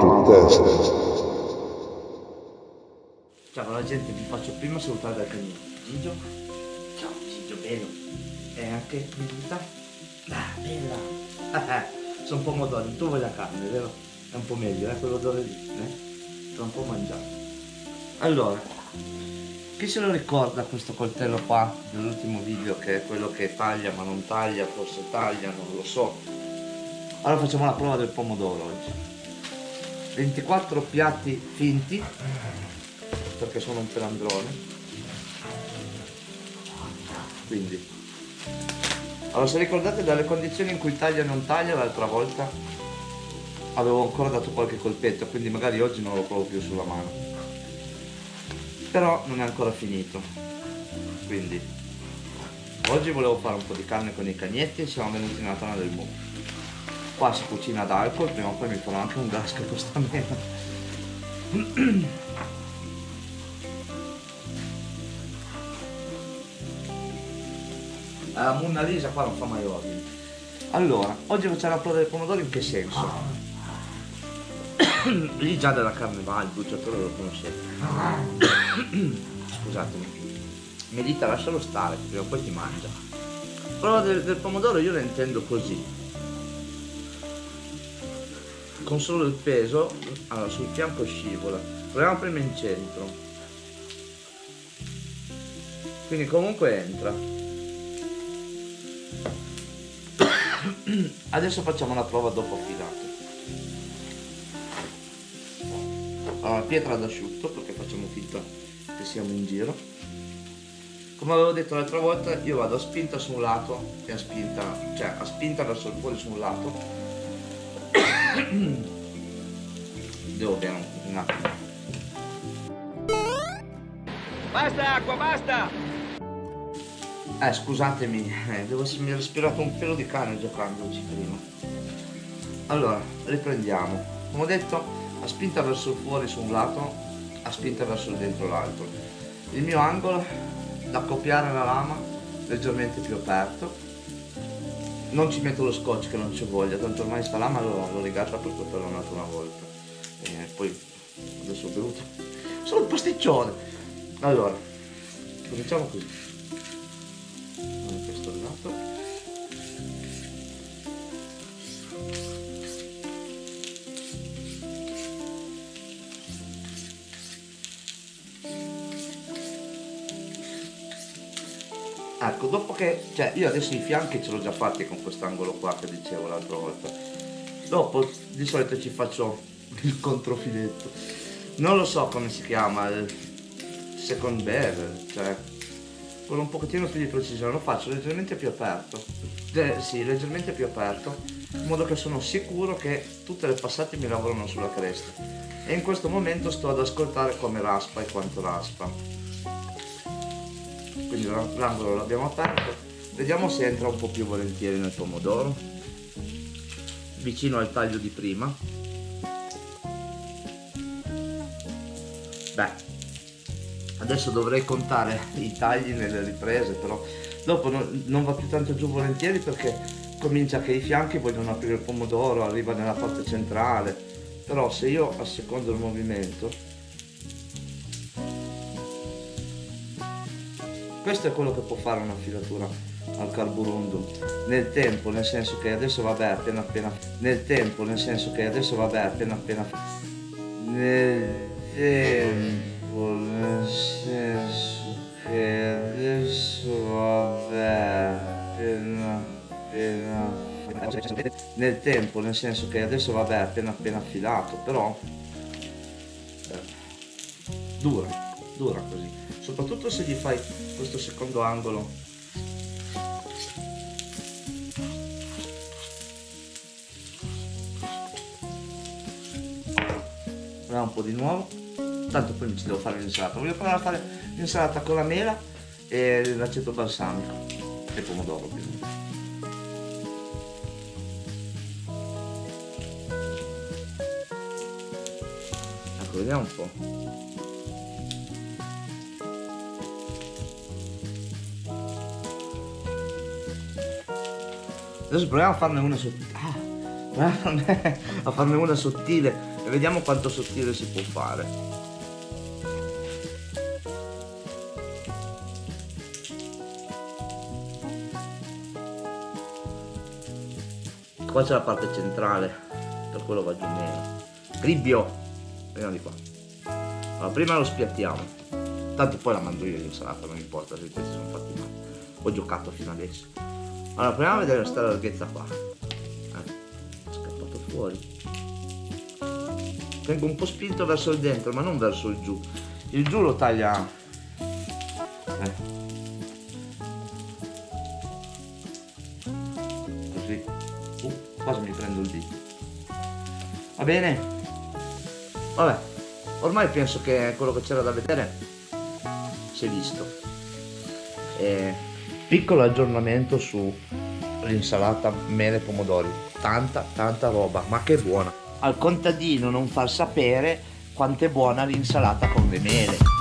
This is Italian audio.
Quattro teste. Ciao la gente, vi faccio prima salutare dal canino. Gigio? Ciao Gigio, bello. E anche venuta? Ah, bella. Sono pomodori, tu vuoi la carne, vero? È un po' meglio, eh, quell'odore lì, eh? Sto un po' mangiato. Allora, chi se lo ricorda questo coltello qua dell'ultimo video che è quello che taglia ma non taglia, forse taglia, non lo so. Allora facciamo la prova del pomodoro oggi. 24 piatti finti perché sono un pelandrone. Quindi. Allora se ricordate dalle condizioni in cui taglia e non taglia l'altra volta avevo ancora dato qualche colpetto quindi magari oggi non lo provo più sulla mano. Però non è ancora finito. Quindi oggi volevo fare un po' di carne con i cagnetti e siamo venuti nella tana del mu qua si cucina ad alcol prima o poi mi farò anche un gas che costa meno la Monna Lisa qua non fa mai ordini. Allora, oggi facciamo la prova del pomodoro in che senso? Lì già della carne va, il bruciatore lo conoscete. Scusatemi. Medita, lascialo stare, prima o poi ti mangia. Prova del, del pomodoro io la intendo così. Con solo il peso, allora sul fianco scivola. Proviamo prima in centro. Quindi comunque entra. adesso facciamo la prova dopo affilato allora pietra d'asciutto perché facciamo finta che siamo in giro come avevo detto l'altra volta io vado a spinta su un lato e a spinta cioè a spinta verso il fuori su un lato devo bere un attimo basta acqua basta eh, scusatemi, eh, devo essermi respirato un pelo di cane giocandoci prima. Allora, riprendiamo. Come ho detto, a spinta verso il fuori su un lato, a spinta verso il dentro l'altro. Il mio angolo da copiare la lama leggermente più aperto. Non ci metto lo scotch che non ci voglia, tanto ormai sta lama l'ho rigata per poterla un'altra una volta. E poi adesso ho bevuto solo il pasticcione. Allora, cominciamo così. Ecco dopo che cioè io adesso i fianchi ce l'ho già fatti con quest'angolo qua che dicevo l'altra volta. Dopo di solito ci faccio il controfiletto. Non lo so come si chiama il second bevel cioè quello un pochettino più di precisione. Lo faccio leggermente più aperto. Eh, sì leggermente più aperto in modo che sono sicuro che tutte le passate mi lavorano sulla cresta. E in questo momento sto ad ascoltare come raspa e quanto raspa quindi l'angolo l'abbiamo aperto. Vediamo se entra un po' più volentieri nel pomodoro. Vicino al taglio di prima. Beh adesso dovrei contare i tagli nelle riprese però dopo non, non va più tanto giù volentieri perché comincia che i fianchi vogliono aprire il pomodoro arriva nella parte centrale. Però se io assecondo il movimento questo è quello che può fare una filatura al carburundum nel tempo nel senso che adesso vabbè appena appena nel tempo nel senso che adesso vabbè appena appena nel tempo nel senso che adesso vabbè appena appena nel tempo nel senso che adesso vabbè appena appena affilato però eh, dura dura così soprattutto se gli fai questo secondo angolo. Proviamo un po' di nuovo. Tanto poi mi ci devo fare l'insalata. Voglio provare a fare l'insalata con la mela e l'aceto balsamico. E pomodoro ovviamente ecco vediamo un po' Adesso proviamo a farne una sottile. Ah, a farne una sottile e vediamo quanto sottile si può fare. Qua c'è la parte centrale per quello va giù meno. Cribbio veniamo di qua. Allora prima lo spiattiamo. Tanto poi la mangio io l'insalata non importa se questi sono fatti male. Ho giocato fino adesso allora proviamo a vedere questa larghezza qua. Eh, è scappato fuori. Tengo un po' spinto verso il dentro ma non verso il giù. Il giù lo taglia eh. così. Uh, quasi mi prendo il dito. Va bene? Vabbè ormai penso che quello che c'era da vedere si è visto. E piccolo aggiornamento su l'insalata mele pomodori. Tanta tanta roba ma che buona. Al contadino non far sapere quanto è buona l'insalata con le mele